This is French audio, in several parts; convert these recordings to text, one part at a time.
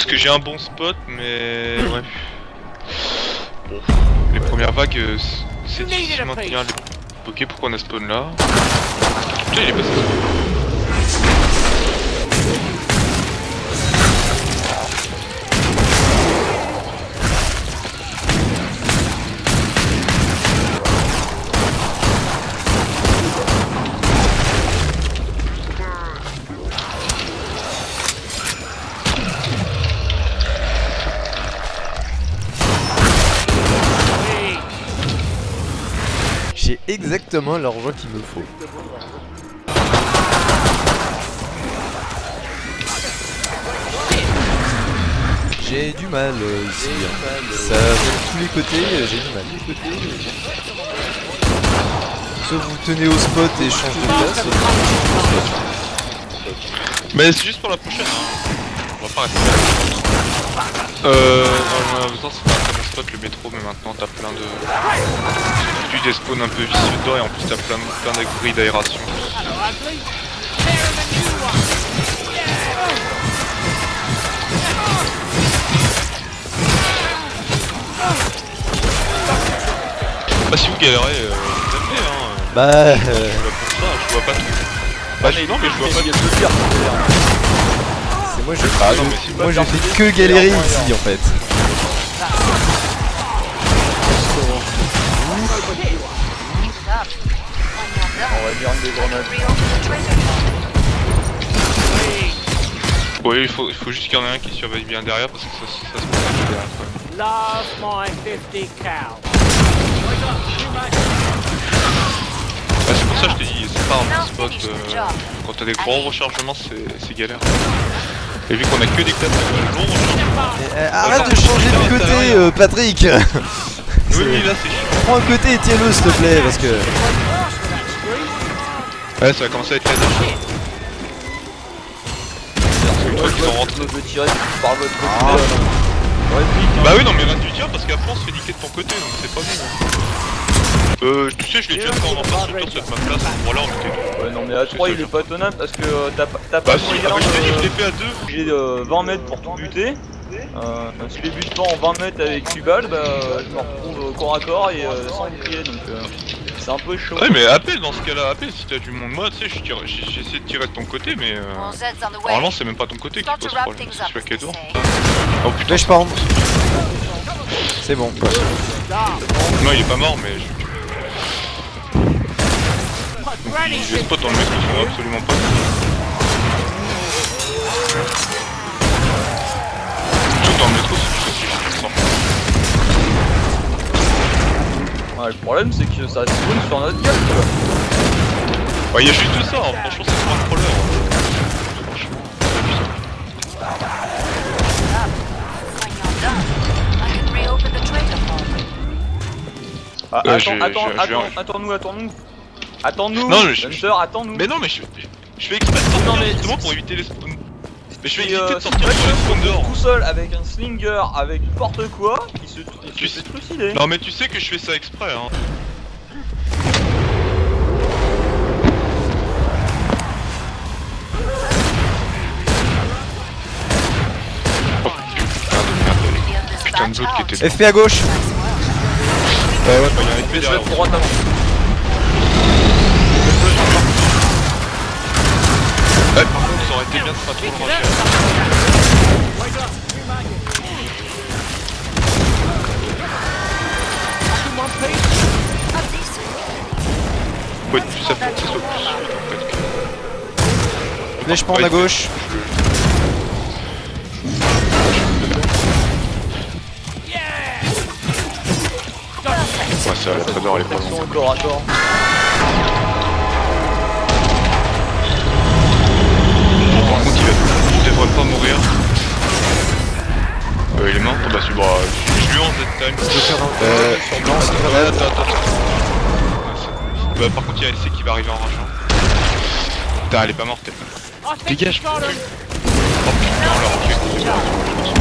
Parce que j'ai un bon spot, mais ouais. Bon, les premières vagues, euh, c'est difficile de maintenir les... Ok, pourquoi on a spawn là? Putain, il est passé exactement l'argent qu'il me faut. J'ai du mal euh, ici. hein. Ça de tous les côtés, euh, j'ai du mal. Soit vous tenez au spot et changez de place. Mais c'est juste pour la prochaine, hein. On va pas rester là. Euh, pas spot le métro, mais maintenant t'as plein de. Tu des spawns un peu vicieux dedans et en plus t'as plein, plein d'abris d'aération. Bah, si vous galérez, euh, vous amenez, hein. Bah, euh, Je suis là pour ça, je vois pas tout. Bah, non, mais je vois pas a deux pierres. c'est moi je Ah non, mais si, moi je fais que galérer ici en fait. On va dire des grenades. Oui, il faut, il faut juste qu'il y en ait un qui surveille bien derrière parce que ça, ça se passe derrière quand même. Love my 50 cow. Bah, c'est pour ça que je t'ai dit, c'est pas un bon spot. euh, quand t'as des gros rechargements, c'est galère. Et vu qu'on a que des classes de long rechargement. Euh, arrête de changer de côté, euh, Patrick. Oui, oui, là c'est chiant. Prends un côté et tiens-le s'il te plaît parce que. Ouais, ça va commencer à être une fois qu'ils sont rentrés. Par votre côté. Ah. Bah oui, non, mais reste du tir parce qu'après on se fait niquer de ton côté donc c'est pas bon. Euh, tu sais, je l'ai déjà fait en infrastructure cette map là, à ce moment-là on était. Ouais, non, mais à 3 il est pas tenable parce que euh, t'as pas- Bah si, moyen ah, je t'ai dit, je de- l'ai fait à deux. J'ai euh, 20 mètres pour tout buter. Euh, si je les bute pas en 20 mètres avec 8 balles, bah euh, je me retrouve corps à corps et euh, sans bouclier donc euh, c'est un peu chaud. Ouais, mais appelle dans ce cas-là, appelle si t'as du monde. Moi, tu sais, je tire- j'ai j'ai essayé de tirer de ton côté, mais euh, normalement c'est même pas ton côté qui pose problème. C'est celui. Oh putain, je pars. C'est bon. non, il est pas mort, mais je. J'ai des spots dans le mec sont absolument pas. Dans le métro. Ouais, problème c'est que ça spawn sur notre gueule quoi. Ouais, y'a juste ça, hein. franchement, c'est pas un crawler. hein. Franchement. Ah, Euh, attends, attends, attends, attends-nous, attends-nous. Attends-nous, attends-nous. Mais non, mais je, je fais exprès Non, mais- justement pour éviter les spawns. Mais je vais éviter euh, de sortir restes dehors. tout seul avec un slinger, avec n'importe quoi, il se, il Tu se sais- fait trucider. Non, mais tu sais que je fais ça exprès, hein. Putain de qui était FP à gauche. Ouais, ouais, il y a un Je épée vais derrière. te droite avant. Bien de pas trop le rusher. Plus c'est Flèche pente à gauche. Ouais, ça, la trader, elle est pas longue. Il devrait pas mourir. Euh, il est mort? Bah, c'est bah, je je lui en Z-time. Euh, Ouais, attends, attends, attends. C'est- Bah, par contre, il y a LC qui va arriver en rageant. Putain, elle est pas morte, elle. Dégage. Oh putain, on l'a refait.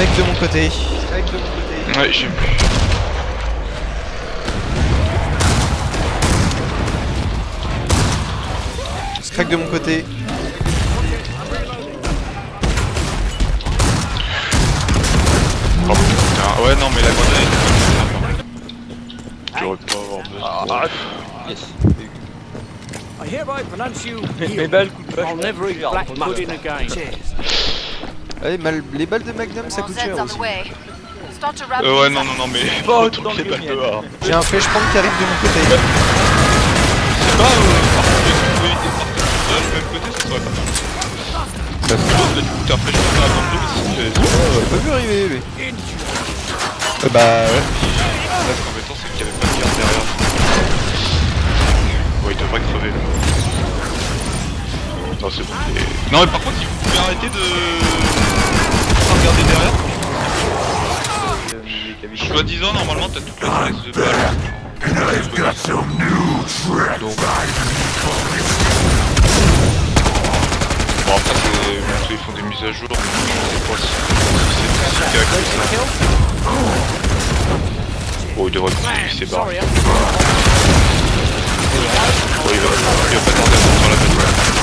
De mon côté. Ouais, j'ai plus. Strike de mon côté. Oh, ouais, non, mais la grenade est. Hein. J'aurais pas avoir besoin. Ah. I hereby pronounce you. Black. Ouais, mal- les balles de Magnum ça coûte cher aussi. Euh, ouais, non, non, non, mais. Pas les balles dehors. J'ai un flashpoint qui arrive de mon côté. C'est pas, euh, par contre, de partir même côté, ça serait pas mal. Parce que là, du coup, t'as fait juste à la bande c'est. J'ai pas vu arriver lui. Euh, bah, ouais. Là, ce qui est embêtant, c'est qu'il y avait pas de garde derrière. Ouais, il devrait crever là. Non, c'est bon. et- Non, mais par contre, il faut bien arrêter de. regarder derrière. Cavités. Soi-disant, normalement, t'as toute la stress de balle. Donc. Bon, après, c'est. ils font des mises à jour, mais je sais pas si, si c'est si ça. Bon, il devrait continuer ses barres. Sorry, Bon, il va, il va pas tarder à sortir la balle.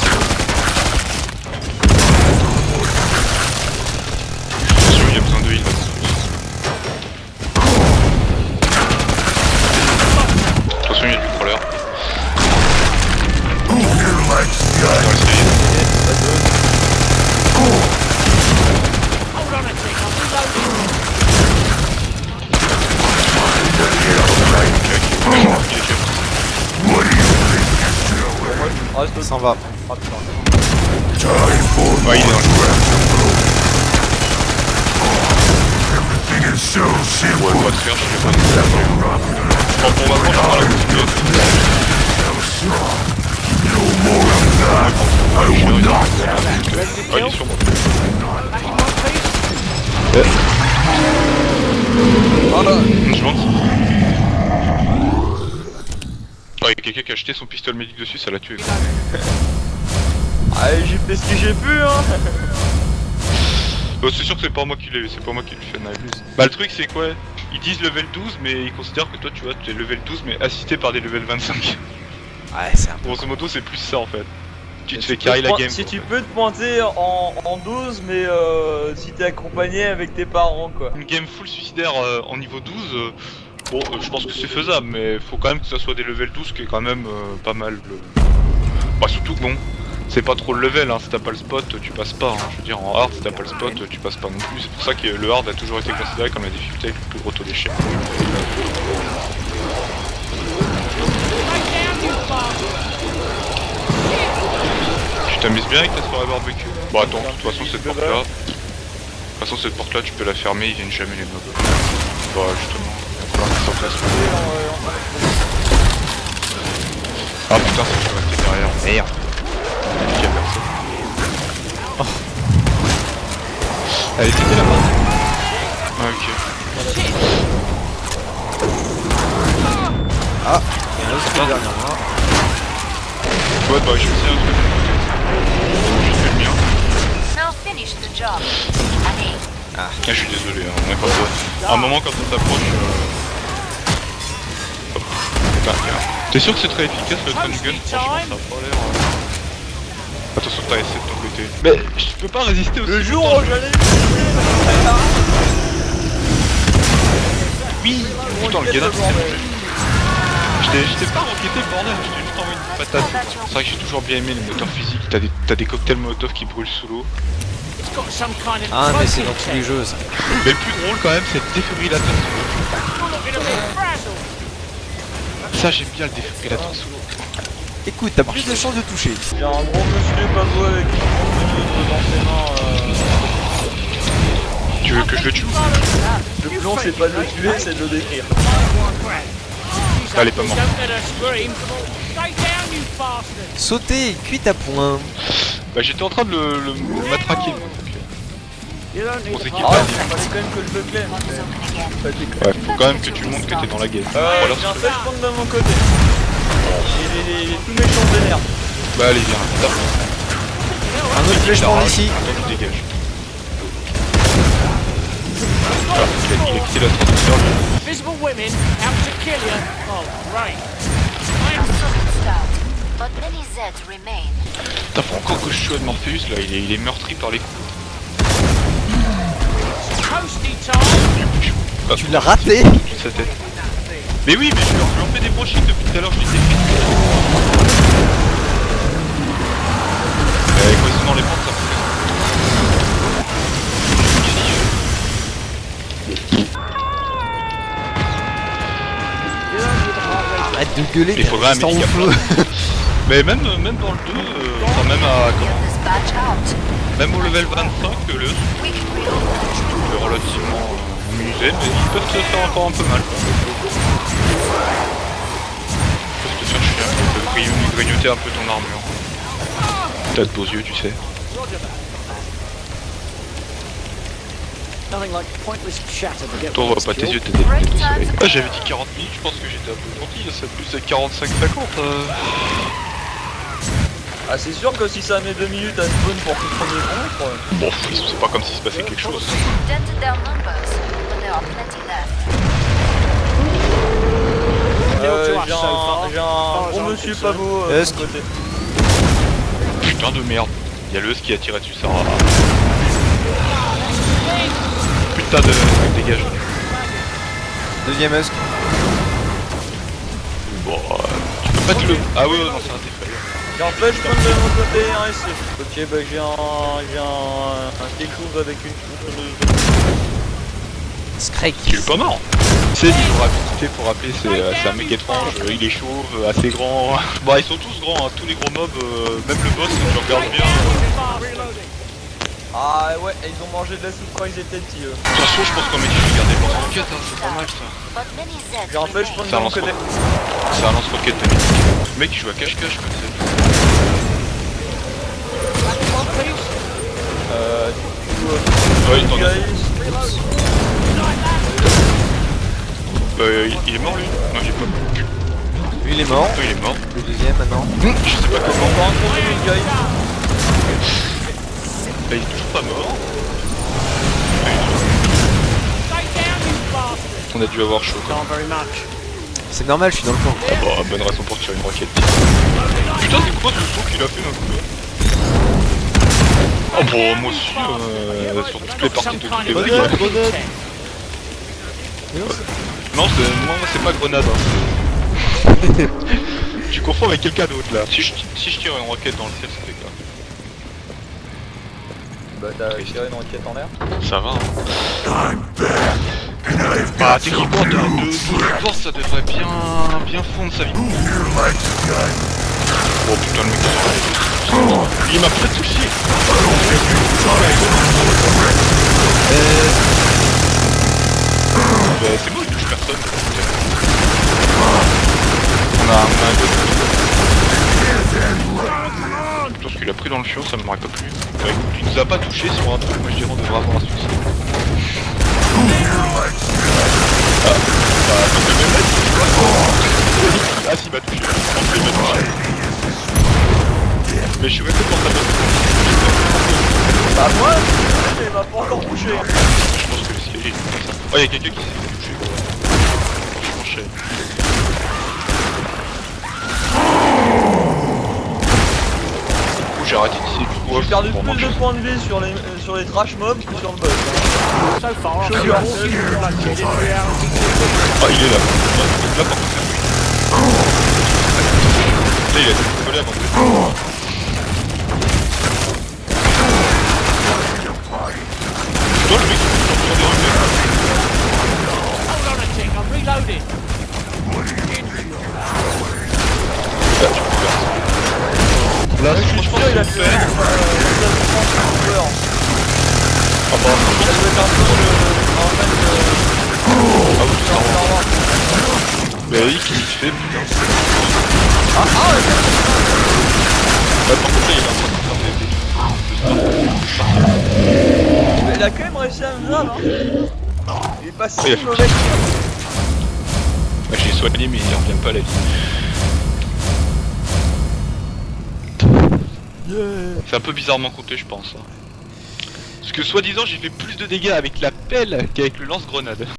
S'en va. Ah, putain. Ouais, il est dans le Ouais, pas de faire, je sais pas. Bon, pour ma part, je prends la continuité. Ah, il est sur moi. Back in one piece. Je monte. Il y a quelqu'un qui a acheté son pistolet médic dessus, ça l'a tué. Ah, j'ai fait ce que j'ai pu, hein Bah, c'est sûr que c'est pas moi qui l'ai, c'est pas moi qui le fais knife. Bah le truc c'est quoi? Ils disent level 12 mais ils considèrent que toi tu vois tu es level 12 mais assisté par des level 25. Ouais, c'est un peu. Grosso modo c'est plus ça en fait. Tu te fais te la game. Si quoi, tu peux te pointer en, en 12, mais euh, si t'es accompagné avec tes parents, quoi. Une game full suicidaire euh, en niveau 12, euh, bon euh, je pense que c'est faisable mais faut quand même que ça soit des level 12 qui est quand même euh, pas mal. Le... Bah surtout que bon, c'est pas trop le level, hein. si t'as pas le spot tu passes pas. hein. Je veux dire en hard si t'as pas le spot tu passes pas non plus. C'est pour ça que le hard a toujours été considéré comme la difficulté avec le plus gros taux d'échec. Tu t'amuses bien avec ta soirée barbecue? Bon attends, de toute façon cette porte là. De toute façon cette porte là tu peux la fermer, ils viennent jamais les mobs. Bah justement, Ah putain, je peux rester derrière. Merde. Il y a personne. Oh. Elle était bien la porte Ah ok. Ah, il y en a aussi derrière moi. Ouais bah j'ai aussi un truc. J'ai fait le mien. Now finish the job. Allez. Ah, je suis désolé, hein, on est pas. À un moment quand on s'approche. Euh... Putain. T'es sûr que c'est très efficace le stun gun Franchement, ça a pas l'air. euh. Attention, t'as essayé de ton côté. Mais je peux pas résister aussi. Le jour où je- j'allais Oui Putain, le grenade, Je t'ai je t'ai pas enquêté, bordel, je t'ai juste envoyé une patate. C'est vrai que j'ai toujours bien aimé les moteurs physiques. T'as des, t'as des cocktails molotov qui brûlent sous l'eau. Ah, mais c'est dans tous les jeux ça. Mais le plus drôle quand même, c'est le défibrillateur sous l'eau. You're looking a bit frazzled. Ça, j'aime bien le défibrillateur sous l'eau. Écoute, t'as plus de chances de toucher. J'ai un gros monsieur pas joué avec qui dans ses mains. Euh... Tu veux que je le tue? Le long, c'est pas de le tuer, c'est de le détruire. Elle est pas morte. Sauter, cuite à point. Bah, j'étais en train de le, le, le matraquer, On s'équipe Ah, pas. il fallait quand même que je le. Pas déconner. Ouais, faut quand même que tu montres que t'es dans la game. Euh, j'ai un flash point de mon côté. Et les, tout méchants vénères. Bah, allez, viens. Un autre flashpoint ici. Allez, dégage. Ah, il a, quitté la traduction. Visible women out to kill you. Oh, remain. T'as pas encore que je suis à Morpheus là, il est, il est meurtri par les coups. Ah, Tu l'as raté toute sa tête. Mais oui, mais je en fais des brochings depuis tout à l'heure, je les ai fait. Euh, quand ils sont dans les pentes, ça me Arrête de gueuler, Il. Mais même, même dans le 2, euh, enfin même à comment. Même au level 25, le We relativement amusé, mais ils peuvent te faire encore un peu mal. Ils peuvent te faire chier un peu, ils grignoter- un peu ton armure. T'as de beaux yeux, tu sais. Toi, on voit pas tes yeux, t'es des. Ah, j'avais dit 40 minutes, je pense que j'étais un peu gentil, c'est plus de 45-50. Euh... Ah, c'est sûr que si ça met 2 minutes à spawn pour tout premier contre. Bon, c'est pas comme s'il se passait quelque chose. Dented their numbers, but there are plenty left. Euh, j'ai un, un I'm monsieur concerned. pas beau euh, de côté. Putain de merde. Y'a le qui a tiré dessus, ça. Putain de. Dégage. Deuxième Husk. Bon, euh, tu peux pas te le. Ah oui, non, c'est défaillant. J'ai un flashpoint de mon côté, un SC. Ok, bah j'ai un, j'ai un, un chose avec une tronçonneuse. Scrake. Tu es pas mort. C'est pour rapidité, pour rappeler, c'est un mec étrange, euh, il est chauve, euh, assez grand. Bon, ils sont tous grands, hein, tous les gros mobs, euh, même le boss, si tu regardes bien. Ah ouais, ils ont mangé de la soupe quand ils étaient petits eux. De toute façon, je pense qu'on met du garder le lance-roquette, hein, c'est pas mal ça. Remain. Ça de mon lance côté. C'est un lance-roquette de mythique. Le mec il joue à cache-cache comme ça. Euh, du coup, euh, Ouais, il Euh, est mort lui Non, il est pas mort. Lui il est mort. Il est mort. Le deuxième maintenant. Je sais pas comment. encore un tronçonneuse, guys. Bah, il est toujours pas mort. On a dû avoir chaud. Quoi. C'est normal, je suis dans le camp. Ah bah, bonne raison pour tirer une roquette. Putain, c'est quoi ce saut qu'il a fait d'un coup là? Oh bon, moi aussi, euh, sur toutes les parties de toutes les Grenade, vagues. Non, c'est moi, c'est pas grenade. Hein. tu confonds avec quelqu'un d'autre là. Si je, si je tire une roquette dans le ciel, ça fait quoi Bah t'as tiré une roquette en l'air. Ça va. Hein. Bah, techniquement, t'as deux, deux forces, ça devrait bien, bien fondre sa vie. Oh putain, le mec, il m'a pas touché. Bah, c'est bon, il touche personne. On a, un peu Putain, ce qu'il a pris dans le fion, ça m'aurait pas plu. Bah, écoute, il nous a pas touché sur un truc, moi je dirais on devrait avoir un succès. Ah, bah, fait même tu. Ah, il m'a touché. Je pense qu'il m'a touché. Mais je suis resté pour sa bonne Bah moi, il m'a pas encore touché. Je pense que le siège est comme ça. Oh, y'a quelqu'un qui s'est fait toucher, quoi. Je coup, j'ai arrêté d'ici. Du coup, J'ai perdu pour plus de points de vie sur les, euh, sur les trash mobs que sur le boss. hein. So far, I've Show been your walking hand. bloodshed in reality. Ah, il est là. Là, par contre. Là, il a été collé avant Mais oui, fait, putain. Ah, ah, ouais, Bah, par contre, là, il est en train de faire des... mais il a quand même réussi à me grave, hein. Il est pas si mauvais. Bah, j'ai soigné, mais il revient pas à la vie. C'est un peu bizarrement compté, je pense. hein. Parce que soi-disant, j'ai fait plus de dégâts avec la pelle qu'avec le lance-grenade.